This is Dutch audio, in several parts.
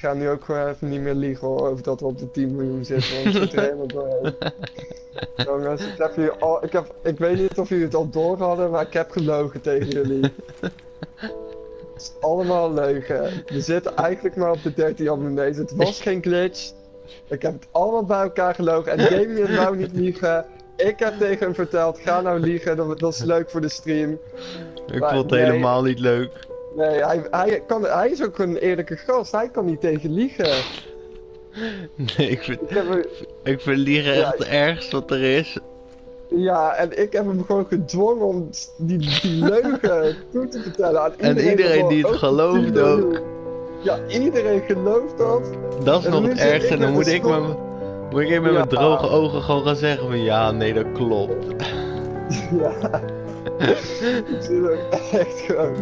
ga nu ook gewoon even niet meer liegen hoor, over dat we op de 10 miljoen zitten, want ik zit er helemaal doorheen. Jongens, ik, heb jullie al, ik, heb, ik weet niet of jullie het al door hadden, maar ik heb gelogen tegen jullie. Het is allemaal leugen. We zitten eigenlijk maar op de 13 abonnees. Het was geen glitch. Ik heb het allemaal bij elkaar gelogen. En Damien wou niet liegen. Ik heb tegen hem verteld, ga nou liegen, dat, dat is leuk voor de stream. Ik Maar vond het nee. helemaal niet leuk. Nee, hij, hij, kan, hij is ook een eerlijke gast. Hij kan niet tegen liegen. Nee, ik vind, Ik heb ik vind liegen Ja, echt het ergste wat er is. ja, en ik heb hem gewoon gedwongen om die, die leugen toe te vertellen aan En iedereen. iedereen die het ook gelooft 10 miljoen. ook. Ja, iedereen gelooft dat. Dat is En nog het ergste. En dan moet ik met, moet ik even met mijn droge ogen gewoon gaan zeggen van ja, nee, dat klopt. Ja. Ik zit er echt gewoon.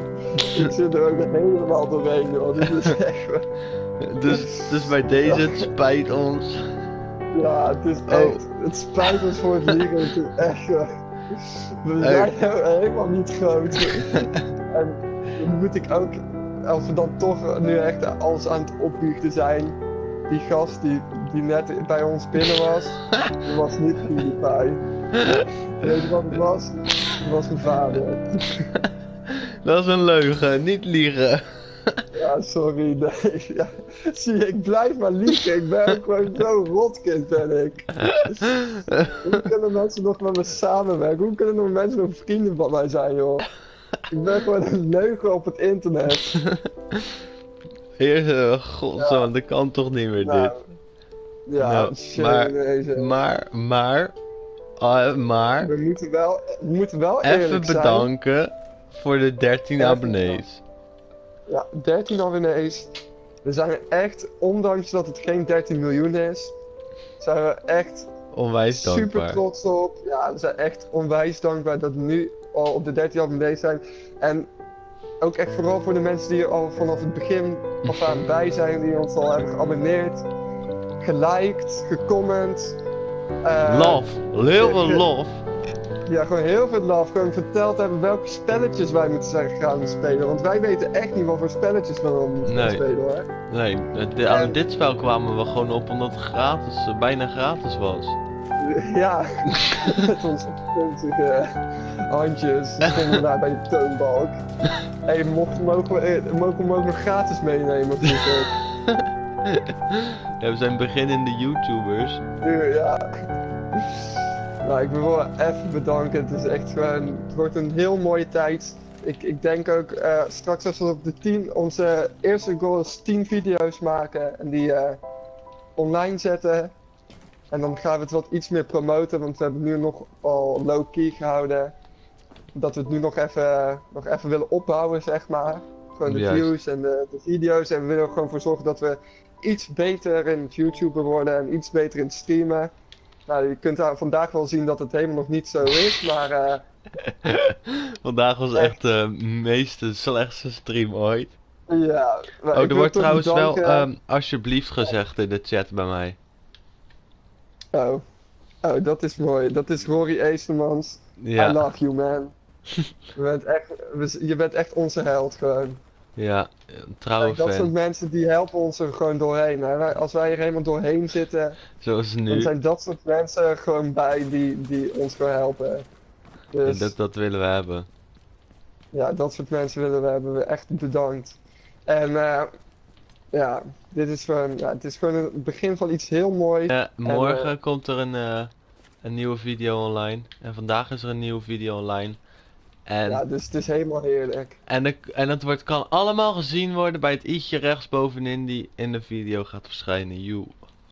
Ik zit er ook helemaal doorheen, joh. Dit is echt. Dus, dus bij deze, het spijt ons. Ja, het is Oh. echt. Het spijt ons voor het liegen. Het is echt. we zijn helemaal niet groot. en moet ik ook. Als we dan toch nu echt alles aan het opbiechten zijn. Die gast die, die net bij ons binnen was. Die was niet PewDiePie. Weet je wat het was? Was mijn vader. Dat is een leugen, niet liegen. Ja, sorry, nee. Ja. Zie ik blijf maar liegen. Ik ben gewoon zo rotkind, ben ik. Hoe kunnen mensen nog met me samenwerken? Hoe kunnen nog mensen nog vrienden van mij zijn, joh? Ik ben gewoon een leugen op het internet. Eerst, uh, godzo, Ja. dat kan toch niet meer Nou, dit. ja, Nou, shit, maar-. Maar, maar, ah, maar, We moeten wel, we moeten wel even zijn. bedanken voor de 13 Even abonnees. Ja, 13 abonnees. We zijn er echt, ondanks dat het geen 13 miljoen is, zijn we echt Onwijs super dankbaar. trots op. Ja, we zijn echt onwijs dankbaar dat we nu al op de 13 abonnees zijn. En ook echt vooral voor de mensen die er al vanaf het begin af aan bij zijn, die ons al hebben geabonneerd, geliked, gecomment. Eh, Love, heel veel love. Ja, gewoon heel veel love. Gewoon verteld hebben welke spelletjes wij moeten zijn gaan spelen. Want wij weten echt niet wat voor spelletjes we dan moeten Nee. spelen hoor. Nee, En- aan dit spel kwamen we gewoon op omdat het gratis, eh, bijna gratis was. Ja, met onze puntige handjes stonden daar bij de toonbalk. Hé, hey, mocht, mogen, we, eh, mogen we hem ook nog gratis meenemen vroeger? Ja, we zijn beginnende YouTubers. Ja. Nou, ik wil wel even bedanken. Het is echt gewoon, het wordt een heel mooie tijd. Ik, ik denk ook eh, straks als we op de 10, onze eerste goal is 10 video's maken en die eh, online zetten. En dan gaan we het wat iets meer promoten, want we hebben nu nog al low-key gehouden. Dat we het nu nog even, nog even willen opbouwen, zeg maar. Gewoon de Juist. views en de, de video's. En we willen er gewoon voor zorgen dat we iets beter in het YouTuber worden en iets beter in het streamen. Nou, je kunt daar vandaag wel zien dat het helemaal nog niet zo is, maar eh, Vandaag was echt de meeste slechtste stream ooit. ja. maar Oh, er wordt trouwens wel ehm, alsjeblieft gezegd in de chat bij mij. Oh. oh, dat is mooi. Dat is Rory Eestermans. I love you, man. je, bent echt, je bent echt onze held, gewoon. Ja, een trouwe Kijk, dat soort mensen die helpen ons er gewoon doorheen. Hè. Als wij er helemaal doorheen zitten, Zoals dan nu. zijn dat soort mensen er gewoon bij die, die ons gewoon helpen. Dus Dat, dat willen we hebben. ja, dat soort mensen willen we hebben we echt bedankt. En eh, ja, dit is gewoon, ja, het is gewoon het begin van iets heel moois. Ja, morgen eh, komt er een, eh, een nieuwe video online. En vandaag is er een nieuwe video online. En, Ja, dus het is helemaal heerlijk. en, de, en het wordt, kan allemaal gezien worden bij het i'tje rechtsbovenin die in de video gaat verschijnen. You.